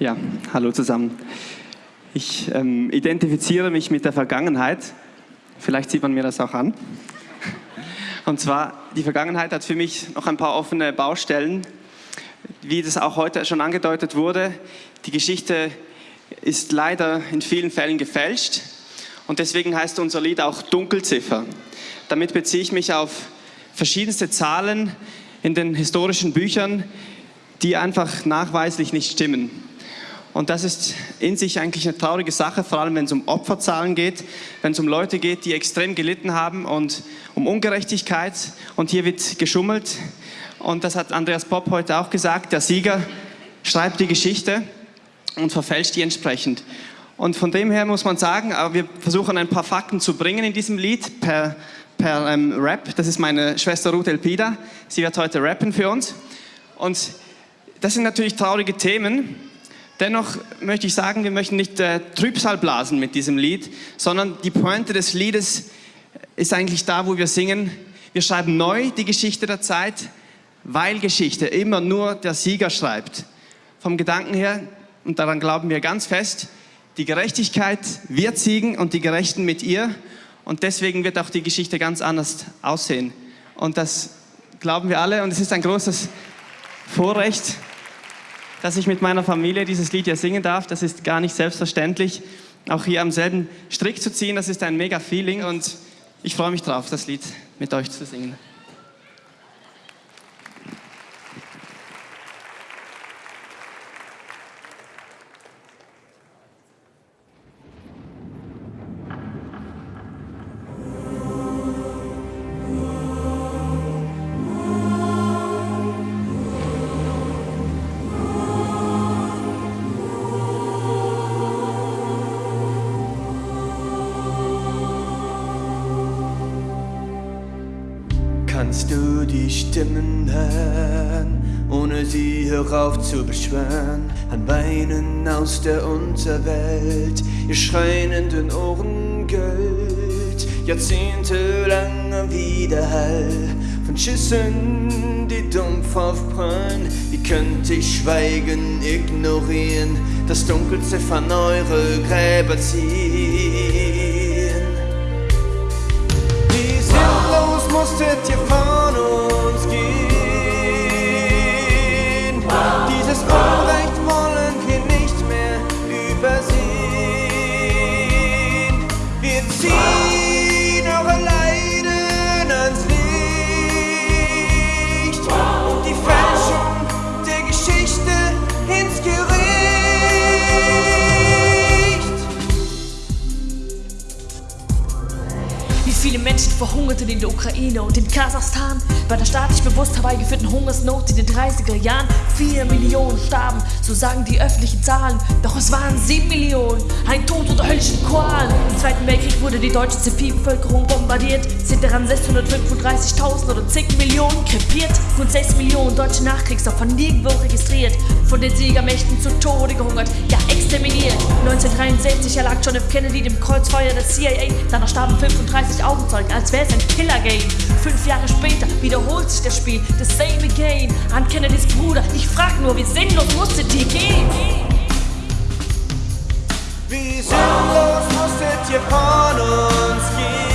Ja, hallo zusammen. Ich ähm, identifiziere mich mit der Vergangenheit. Vielleicht sieht man mir das auch an. Und zwar, die Vergangenheit hat für mich noch ein paar offene Baustellen. Wie das auch heute schon angedeutet wurde, die Geschichte ist leider in vielen Fällen gefälscht. Und deswegen heißt unser Lied auch Dunkelziffer. Damit beziehe ich mich auf verschiedenste Zahlen in den historischen Büchern, die einfach nachweislich nicht stimmen. Und das ist in sich eigentlich eine traurige Sache, vor allem wenn es um Opferzahlen geht, wenn es um Leute geht, die extrem gelitten haben und um Ungerechtigkeit. Und hier wird geschummelt. Und das hat Andreas Popp heute auch gesagt, der Sieger schreibt die Geschichte und verfälscht die entsprechend. Und von dem her muss man sagen, wir versuchen ein paar Fakten zu bringen in diesem Lied per, per ähm, Rap. Das ist meine Schwester Ruth Elpida. Sie wird heute rappen für uns. Und das sind natürlich traurige Themen. Dennoch möchte ich sagen, wir möchten nicht äh, Trübsal blasen mit diesem Lied, sondern die Pointe des Liedes ist eigentlich da, wo wir singen. Wir schreiben neu die Geschichte der Zeit, weil Geschichte immer nur der Sieger schreibt. Vom Gedanken her, und daran glauben wir ganz fest, die Gerechtigkeit wird siegen und die Gerechten mit ihr. Und deswegen wird auch die Geschichte ganz anders aussehen. Und das glauben wir alle und es ist ein großes Vorrecht, dass ich mit meiner Familie dieses Lied hier singen darf. Das ist gar nicht selbstverständlich. Auch hier am selben Strick zu ziehen, das ist ein mega Feeling und ich freue mich drauf, das Lied mit euch zu singen. Kannst du die Stimmen hören, ohne sie herauf zu beschwören? An Beinen aus der Unterwelt, ihr schreienden Ohren Gold, jahrzehntelanger Widerhall von Schüssen, die dumpf aufprallen. Wie könnte ich schweigen, ignorieren, das Dunkelziffern eure Gräber ziehen? Musstet ihr von uns verhungerten in der Ukraine und in Kasachstan bei der staatlich bewusst herbeigeführten Hungersnot in den 30er Jahren. Vier Millionen starben, so sagen die öffentlichen Zahlen. Doch es waren sieben Millionen, ein Tod unter höllischen Qualen. Im Zweiten Weltkrieg wurde die deutsche Zivilbevölkerung bombardiert, sind daran 635.000 oder zig Millionen krepiert. Rund 6 Millionen deutsche Nachkriegsopfer nirgendwo registriert, von den Siegermächten zu Tode gehungert, ja exterminiert. 1963 erlag John F. Kennedy dem Kreuzfeuer der CIA, danach starben 35 Augenzeugen, als wäre es ein Killer-Game. Fünf Jahre später wiederholt sich das Spiel, the same again. An Kennedys Bruder, ich frag nur, wie sinnlos musstet ihr gehen? Wie sinnlos musstet ihr von uns gehen?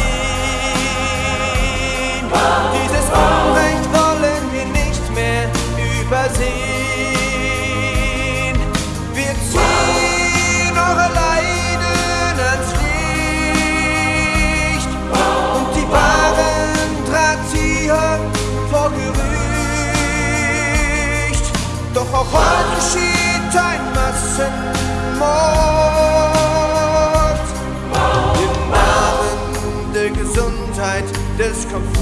Doch auch heute geschieht ein Massenmord im Namen der Gesundheit, des Komforts.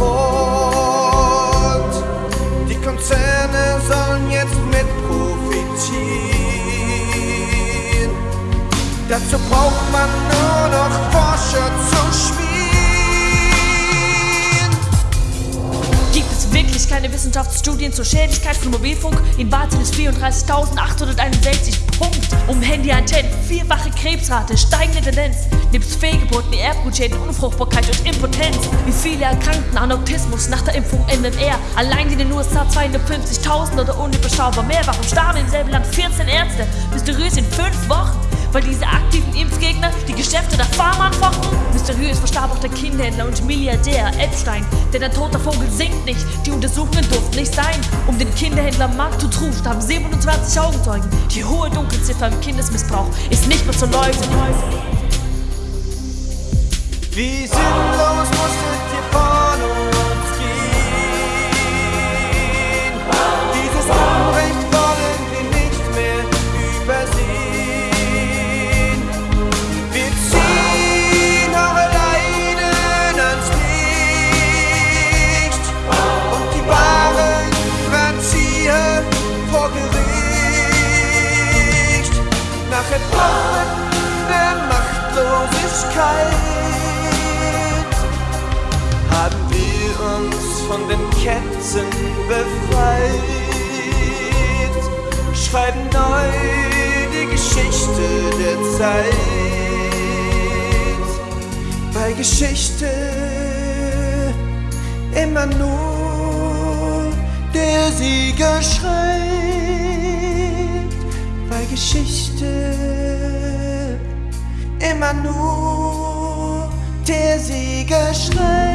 Die Konzerne sollen jetzt mit profitieren. Dazu braucht man nur noch Forscher zu schmieren. Wirklich keine Wissenschaftsstudien zur Schädlichkeit von Mobilfunk? In Warten ist 34.861 Punkt. Um Handyantennen vierfache Krebsrate, steigende Tendenz. Nebst Fehlgeburten, Erbgutschäden, Unfruchtbarkeit und Impotenz. Wie viele erkrankten an Autismus nach der Impfung er. Allein in den USA 250.000 oder unüberschaubar mehr. Warum starben im selben Land 14 Ärzte? Mysteriös in fünf Wochen. Weil diese aktiven Impfgegner die Geschäfte der Pharma anfochten? Mysteriös verstarb auch der Kinderhändler und Milliardär Epstein. Denn ein toter Vogel singt nicht, die Untersuchungen durften nicht sein. Um den Kinderhändler Mark to True starben 27 Augenzeugen. Die hohe Dunkelziffer im Kindesmissbrauch ist nicht mehr zu leugnen. Wie sinnlos Machtlosigkeit haben wir uns von den Ketten befreit, schreiben neu die Geschichte der Zeit. Bei Geschichte immer nur der Sieger schreibt. Immer nur der Sieger schreit.